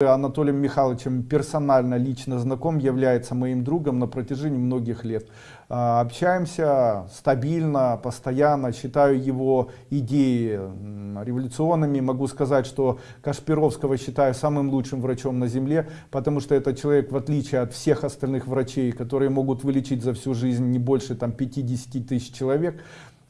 Анатолием Михайловичем персонально, лично знаком, является моим другом на протяжении многих лет. А, общаемся стабильно, постоянно, считаю его идеи революционными. Могу сказать, что Кашпировского считаю самым лучшим врачом на земле, потому что это человек, в отличие от всех остальных врачей, которые могут вылечить за всю жизнь не больше там, 50 тысяч человек,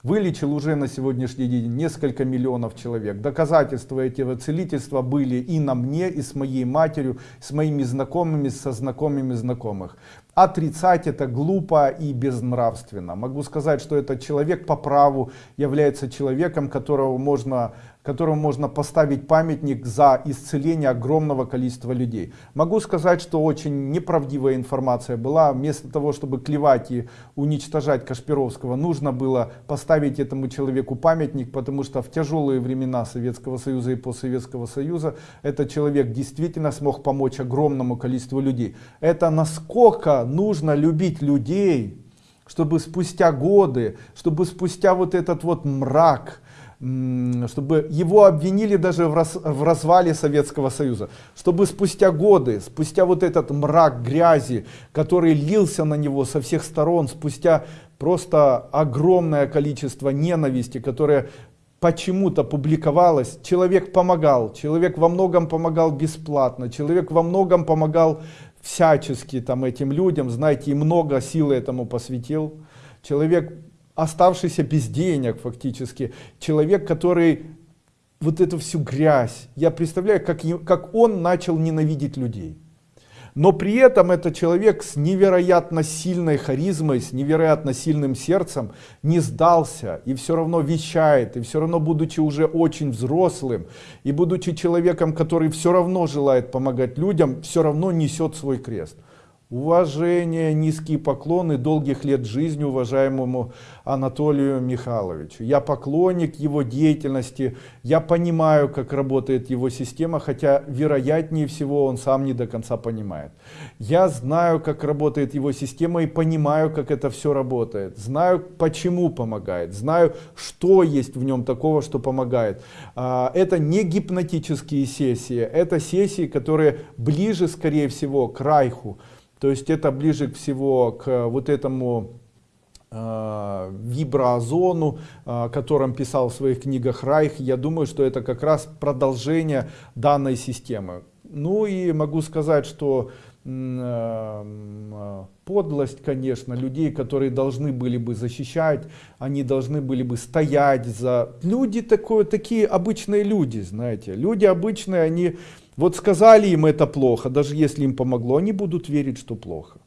вылечил уже на сегодняшний день несколько миллионов человек. Доказательства этого целительства были и на мне, и с моей матерью, с моими знакомыми, со знакомыми знакомых. Отрицать это глупо и безнравственно. Могу сказать, что этот человек по праву является человеком, которого можно которому можно поставить памятник за исцеление огромного количества людей. Могу сказать, что очень неправдивая информация была. Вместо того, чтобы клевать и уничтожать Кашпировского, нужно было поставить этому человеку памятник, потому что в тяжелые времена Советского Союза и постсоветского Союза этот человек действительно смог помочь огромному количеству людей. Это насколько нужно любить людей, чтобы спустя годы, чтобы спустя вот этот вот мрак, чтобы его обвинили даже в, раз, в развале Советского Союза, чтобы спустя годы, спустя вот этот мрак грязи, который лился на него со всех сторон, спустя просто огромное количество ненависти, которое почему-то публиковалось, человек помогал, человек во многом помогал бесплатно, человек во многом помогал всячески там этим людям, знаете, и много силы этому посвятил. Человек оставшийся без денег фактически, человек, который вот эту всю грязь, я представляю, как, как он начал ненавидеть людей. Но при этом этот человек с невероятно сильной харизмой, с невероятно сильным сердцем не сдался и все равно вещает, и все равно будучи уже очень взрослым, и будучи человеком, который все равно желает помогать людям, все равно несет свой крест. Уважение, низкие поклоны, долгих лет жизни уважаемому Анатолию Михайловичу. Я поклонник его деятельности, я понимаю, как работает его система, хотя вероятнее всего он сам не до конца понимает. Я знаю, как работает его система и понимаю, как это все работает. Знаю, почему помогает, знаю, что есть в нем такого, что помогает. А, это не гипнотические сессии, это сессии, которые ближе, скорее всего, к Райху. То есть это ближе всего к вот этому э, виброозону, э, о котором писал в своих книгах Райх. Я думаю, что это как раз продолжение данной системы. Ну и могу сказать, что э, подлость, конечно, людей, которые должны были бы защищать, они должны были бы стоять за... Люди такое, такие обычные люди, знаете. Люди обычные, они вот сказали им это плохо, даже если им помогло, они будут верить, что плохо.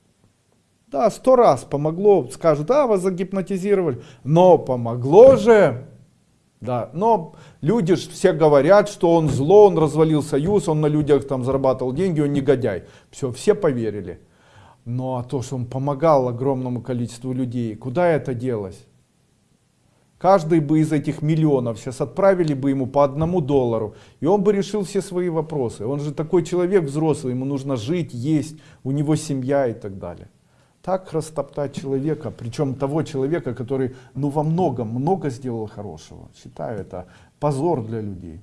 Да, сто раз помогло, скажут, да, вас загипнотизировали, но помогло же. Да, но люди все говорят, что он зло, он развалил союз, он на людях там зарабатывал деньги, он негодяй. Все, все поверили. Но а то, что он помогал огромному количеству людей, куда это делось? Каждый бы из этих миллионов сейчас отправили бы ему по одному доллару, и он бы решил все свои вопросы. Он же такой человек взрослый, ему нужно жить, есть, у него семья и так далее. Так растоптать человека, причем того человека, который ну во многом много сделал хорошего. Считаю это позор для людей.